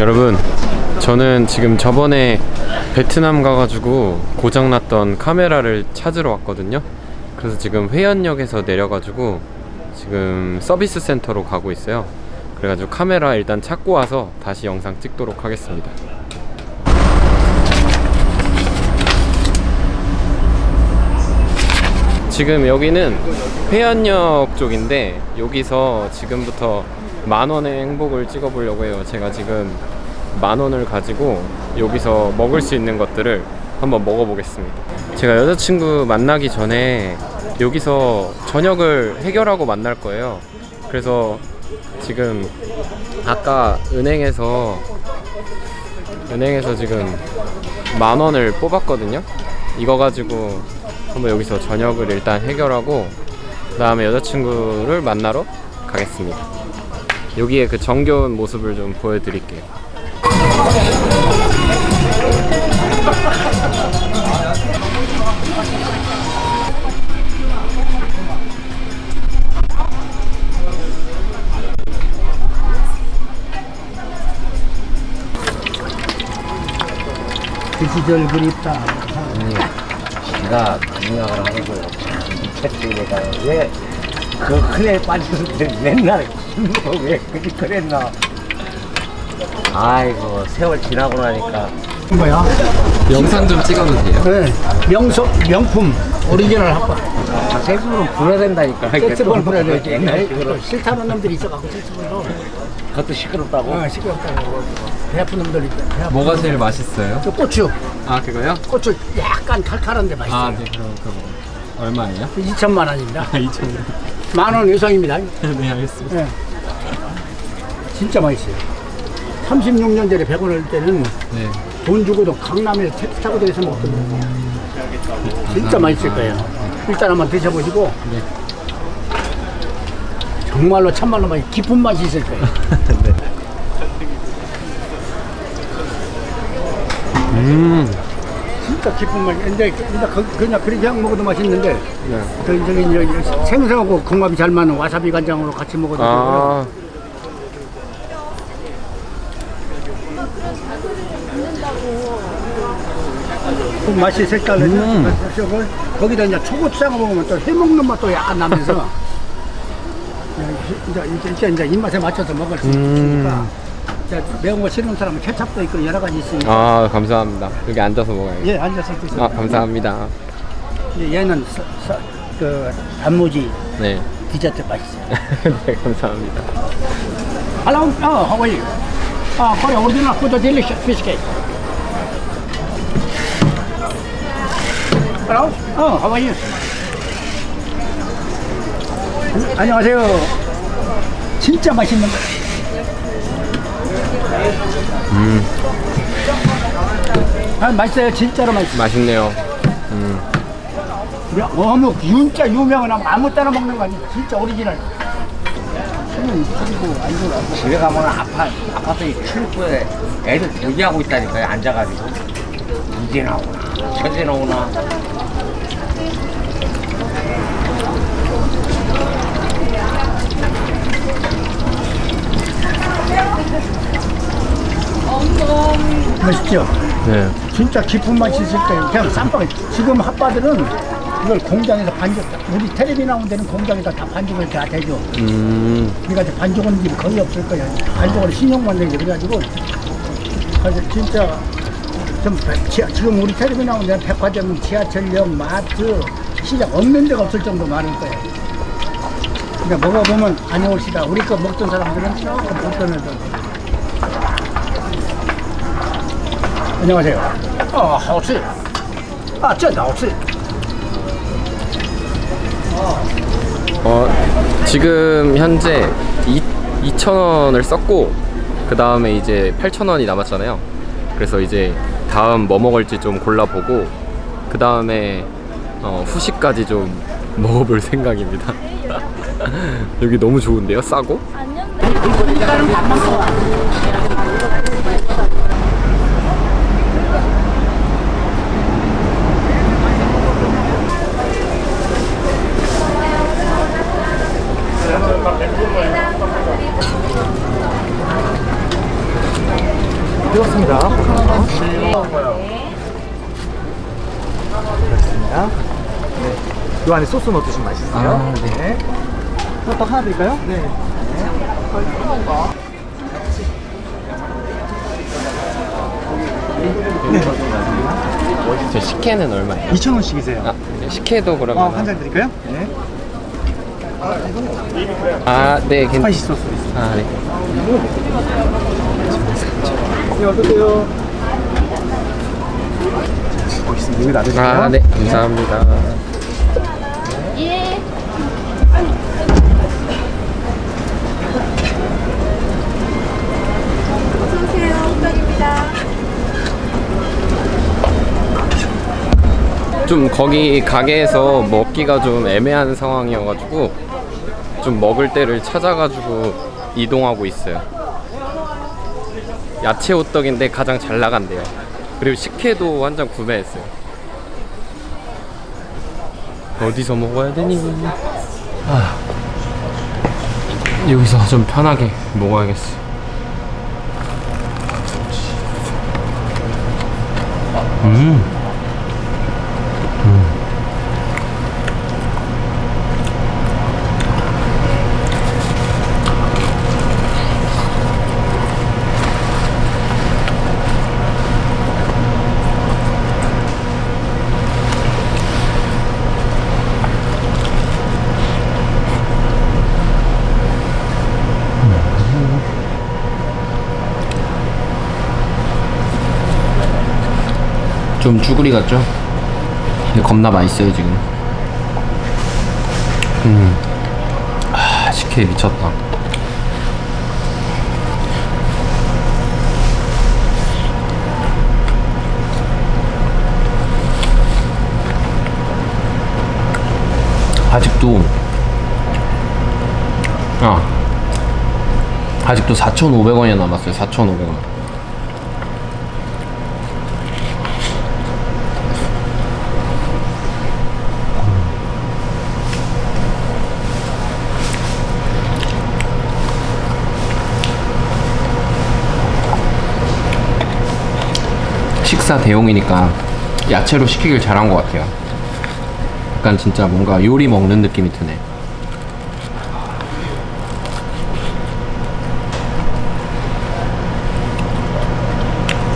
여러분 저는 지금 저번에 베트남 가가지고 고장났던 카메라를 찾으러 왔거든요. 그래서 지금 회원역에서 내려가지고 지금 서비스 센터로 가고 있어요. 그래가지고 카메라 일단 찾고 와서 다시 영상 찍도록 하겠습니다. 지금 여기는 회원역 쪽인데 여기서 지금부터 만원의 행복을 찍어보려고 해요. 제가 지금 만원을 가지고 여기서 먹을 수 있는 것들을 한번 먹어보겠습니다. 제가 여자친구 만나기 전에 여기서 저녁을 해결하고 만날 거예요. 그래서 지금 아까 은행에서 은행에서 지금 만원을 뽑았거든요. 이거 가지고 한번 여기서 저녁을 일단 해결하고 그 다음에 여자친구를 만나러 가겠습니다 여기에 그 정겨운 모습을 좀 보여드릴게요 그 시절 그립다. 제가 생각을 하는 거예요. 채찍에가 왜그 큰애 빠졌는데 맨날 왜 그렇게 그랬나. 아이고 세월 지나고 나니까 뭐야? 영상 좀 찍어도 돼요? 네. 명소, 명품, 오리지널 합법. 아, 세수는 불어야 된다니까. 세트볼 불어야 되지. 옛날식으로 싫다는 놈들이 있어갖고 세트볼로. 그것도 시끄럽다고. 어, 시끄럽다고. 배 아픈 놈들이 있다. 배 아픈 뭐가 제일 맛있어요? 저 고추. 아 그거요? 고추 약간 칼칼한데 맛있어요. 아네 그럼 그거 얼마예요? 2천만 원입니다. 2,000원 만원 이상입니다. 네 알겠습니다 네. 진짜 맛있어요. 36년 전에 100원 할 때는 네 돈 주고도 강남에 택시 타고 다니서 먹거든요. 진짜 맛있을 거예요. 일단 한번 드셔보시고 네. 정말로 참말로 맛 깊은 맛이 있을 거예요. 네. 음 진짜 깊은 맛이. 근데 그냥 그- 그냥 그냥 먹어도 맛있는데 네. 그 이제 생선하고 궁합이 잘 맞는 와사비 간장으로 같이 먹어도 되고요. 아그 맛이 색달라져. 음. 그래서 거기다 이제 초고추장을 먹으면 또 해먹는 맛도 약간 나면서 이제, 이제, 이제, 이제 입맛에 맞춰서 먹을 수 음. 있으니까 이제 매운 거 싫은 사람은 케찹도 있고 여러 가지 있으니까 아 감사합니다 여기 앉아서 먹어야겠다 예 앉아서 드세요. 아 감사합니다 이제 얘는 서, 서, 그 단무지 네 디저트 맛있어요. 네, 감사합니다. Hello, oh, how are you? Uh, Korea original food delicious fish cake. Hello, oh, how are you? 음, 안녕하세요. 진짜 맛있는 거. 음, 아, 맛있어요. 진짜로 맛있어요. 맛있네요. 음, 야, 어묵 진짜 유명한 어묵 아무 때나 먹는 거 아니야. 진짜 오리지널. 안 좋아. 집에 가면 아파 아파트 출구에 애들 대기하고 있다니까요. 앉아가지고 이제 나오나 저제 나오나. 맛있죠? 네. 진짜 깊은 맛이 있을 거예요. 그냥 쌈빵. 지금 핫바들은 이걸 공장에서 반죽, 우리 텔레비 나온 데는 공장에다 다 반죽을 다 대줘. 음, 이제 반죽은 거의 없을 거예요. 반죽을 신용만 내죠. 그래가지고. 그래서 진짜 좀 배- 지하- 지금 우리 텔레비 나온 데는 백화점, 지하철역, 마트, 시장 없는 데가 없을 정도 많을 거예요. 그러니까 먹어보면 아니올시다. 우리 거 먹던 사람들은 조금 불편해도. 안녕하세요. 아, 好吃. 아, 真的好吃. 어, 지금 현재 2, 2,000원을 썼고, 그 다음에 이제 8,000원이 남았잖아요. 그래서 이제 다음 뭐 먹을지 좀 골라보고, 그 다음에 어, 후식까지 좀 먹어볼 생각입니다. 여기 너무 좋은데요? 싸고? 알겠습니다. 그렇습니다. 네. 요 안에 소스 넣어주시면 맛있어요. 아, 네. 네. 또 하나 드릴까요? 네. 저 식혜는 얼마예요? 2,000원씩이세요. 아, 식혜도 어, 그러면 한잔 드릴까요? 네. 아, 네. spicy 소스 있습니다. 아, 네. 네, 어떠세요? 보겠습니다. 여기. 아, 네, 감사합니다. 어서오세요. 호떡입니다. 좀 거기 가게에서 먹기가 좀 애매한 상황이어가지고 좀 먹을 때를 찾아가지고 이동하고 있어요. 야채 호떡인데 가장 잘 나간대요. 그리고 식혜도 한잔 구매했어요. 어디서 먹어야 되니? 아, 여기서 좀 편하게 먹어야겠어. 음. 좀 쭈구리 같죠? 근데 겁나 맛있어요 지금 음. 아 식혜 미쳤다 아직도 아 아직도 4,500원이 남았어요 4,500원 식사 대용이니까 야채로 시키길 잘한 것 같아요. 약간 진짜 뭔가 요리 먹는 느낌이 드네.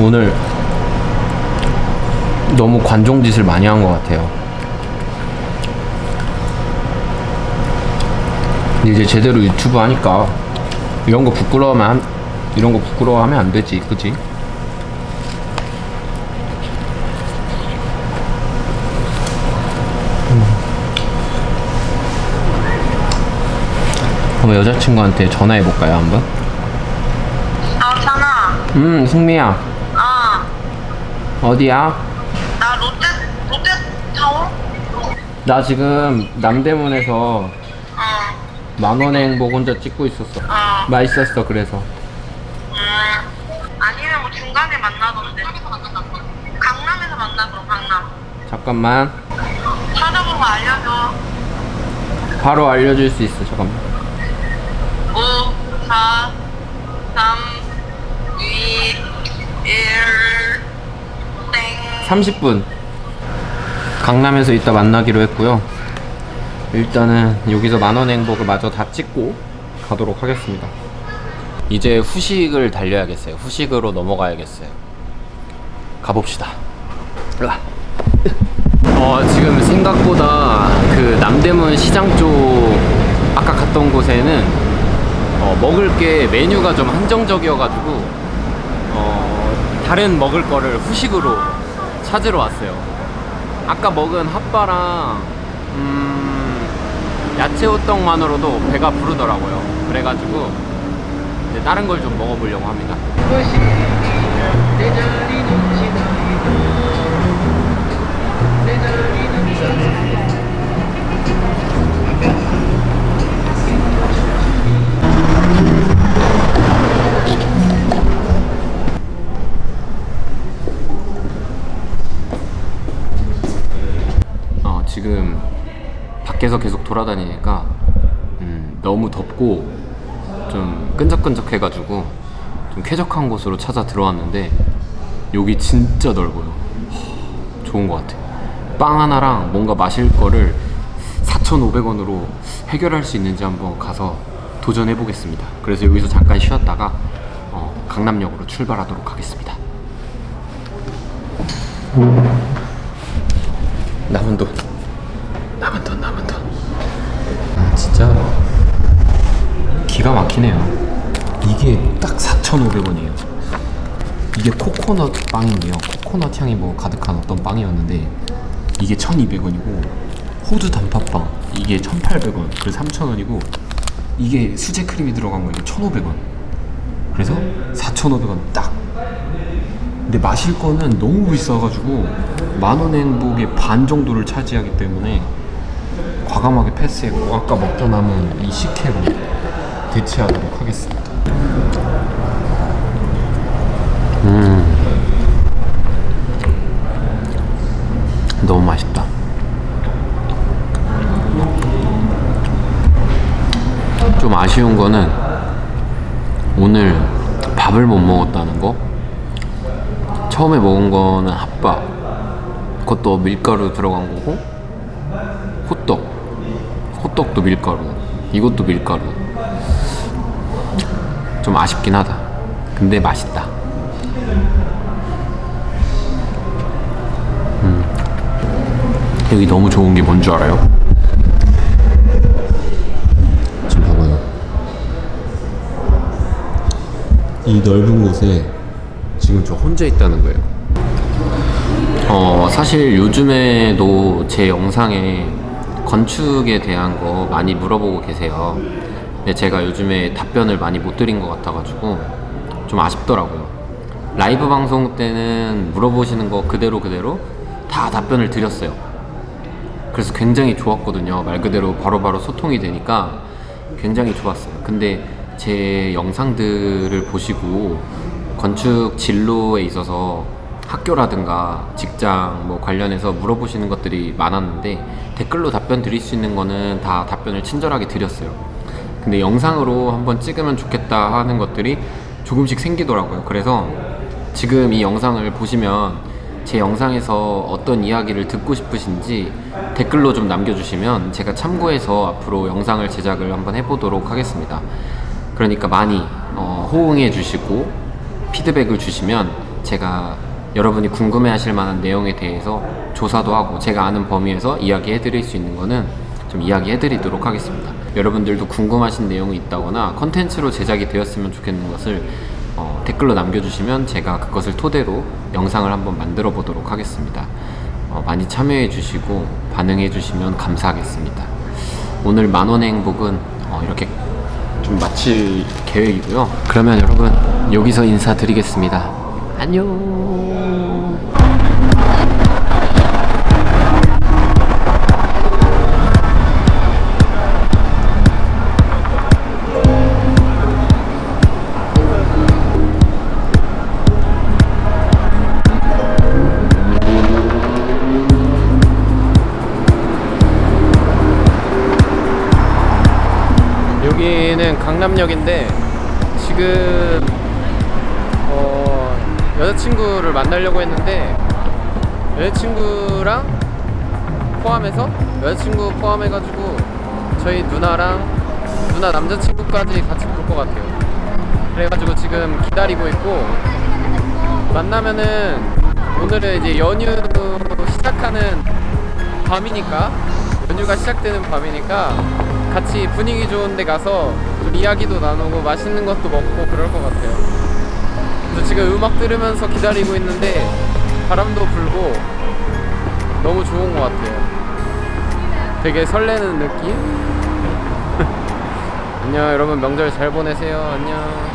오늘 너무 관종짓을 많이 한 것 같아요. 이제 제대로 유튜브 하니까 이런 거 부끄러워하면 안- 이런 거 부끄러워하면 안 되지, 그지? 그럼 여자친구한테 전화해볼까요, 한번? 아, 찬아. 음, 승미야. 아, 어디야? 나 롯데, 롯데 타워? 나 지금 남대문에서 어, 만원의 행복 혼자 찍고 있었어. 어. 맛있었어, 그래서. 음. 아니면 뭐 중간에 만나던데. 강남에서 만나, 그럼 강남. 잠깐만. 찾아보고 알려줘. 바로 알려줄 수 있어, 잠깐만. 30분. 강남에서 이따 만나기로 했고요. 일단은 여기서 만원 행복을 마저 다 찍고 가도록 하겠습니다. 이제 후식을 달려야겠어요. 후식으로 넘어가야겠어요. 가봅시다. 으아. 어, 지금 생각보다 그 남대문 시장 쪽 아까 갔던 곳에는 어, 먹을 게 메뉴가 좀 한정적이어가지고 어, 다른 먹을 거를 후식으로 찾으러 왔어요. 아까 먹은 핫바랑 음, 야채 호떡만으로도 배가 부르더라고요. 그래가지고 이제 다른 걸 좀 먹어보려고 합니다. 지금 밖에서 계속 돌아다니니까 음, 너무 덥고 좀 끈적끈적해가지고 좀좀 쾌적한 곳으로 찾아 들어왔는데 여기 진짜 넓어요. 하, 좋은 것 같아. 빵 하나랑 뭔가 마실 거를 4,500원으로 해결할 수 있는지 한번 가서 도전해 보겠습니다. 그래서 여기서 잠깐 쉬었다가 어, 강남역으로 출발하도록 하겠습니다. 남은 돈, 남은 돈, 남은 돈. 아 진짜 기가 막히네요. 이게 딱 4,500원이에요. 이게 코코넛 빵인데요. 코코넛 향이 뭐 가득한 어떤 빵이었는데 이게 1,200원이고 호두 단팥빵 이게 1,800원 그래서 3,000원이고 이게 수제 크림이 들어간 거 이게 1,500원 그래서 4,500원 딱 근데 마실 거는 너무 비싸가지고 만원 행복의 반 정도를 차지하기 때문에 과감하게 패스했고 아까 먹다 남은 이 식혜로 대체하도록 하겠습니다. 음. 너무 맛있다. 좀 아쉬운 거는 오늘 밥을 못 먹었다는 거? 처음에 먹은 거는 핫바 그것도 밀가루 들어간 거고 호떡도 밀가루 이것도 밀가루 좀 아쉽긴 하다 근데 맛있다 음. 여기 너무 좋은 게 뭔 줄 알아요? 지금 봐봐요 이 넓은 곳에 지금 저 혼자 있다는 거예요. 어, 사실 요즘에도 제 영상에 건축에 대한 거 많이 물어보고 계세요. 근데 제가 요즘에 답변을 많이 못 드린 것 같아가지고 좀 아쉽더라고요. 라이브 방송 때는 물어보시는 거 그대로 그대로 다 답변을 드렸어요. 그래서 굉장히 좋았거든요. 말 그대로 바로바로 소통이 되니까 굉장히 좋았어요. 근데 제 영상들을 보시고 건축 진로에 있어서 학교라든가 직장 뭐 관련해서 물어보시는 것들이 많았는데 댓글로 답변 드릴 수 있는 거는 다 답변을 친절하게 드렸어요. 근데 영상으로 한번 찍으면 좋겠다 하는 것들이 조금씩 생기더라고요. 그래서 지금 이 영상을 보시면 제 영상에서 어떤 이야기를 듣고 싶으신지 댓글로 좀 남겨주시면 제가 참고해서 앞으로 영상을 제작을 한번 해보도록 하겠습니다. 그러니까 많이 어, 호응해 주시고 피드백을 주시면 제가 여러분이 궁금해 하실 만한 내용에 대해서 조사도 하고 제가 아는 범위에서 이야기해 드릴 수 있는 거는 좀 이야기해 드리도록 하겠습니다. 여러분들도 궁금하신 내용이 있다거나 컨텐츠로 제작이 되었으면 좋겠는 것을 어, 댓글로 남겨주시면 제가 그것을 토대로 영상을 한번 만들어 보도록 하겠습니다. 어, 많이 참여해 주시고 반응해 주시면 감사하겠습니다. 오늘 만원의 행복은 어, 이렇게 좀 마칠 계획이고요. 그러면 여러분 여기서 인사드리겠습니다. 안녕. 여기는 강남역인데 지금 어, 여자친구를 만나려고 했는데 여자친구랑 포함해서 여자친구 포함해가지고 저희 누나랑 누나 남자친구까지 같이 볼 것 같아요. 그래가지고 지금 기다리고 있고 만나면은 오늘은 이제 연휴 시작하는 밤이니까 연휴가 시작되는 밤이니까 같이 분위기 좋은 데 가서 좀 이야기도 나누고 맛있는 것도 먹고 그럴 것 같아요. 그래서 지금 음악 들으면서 기다리고 있는데 바람도 불고 너무 좋은 것 같아요. 되게 설레는 느낌? 안녕 여러분 명절 잘 보내세요. 안녕.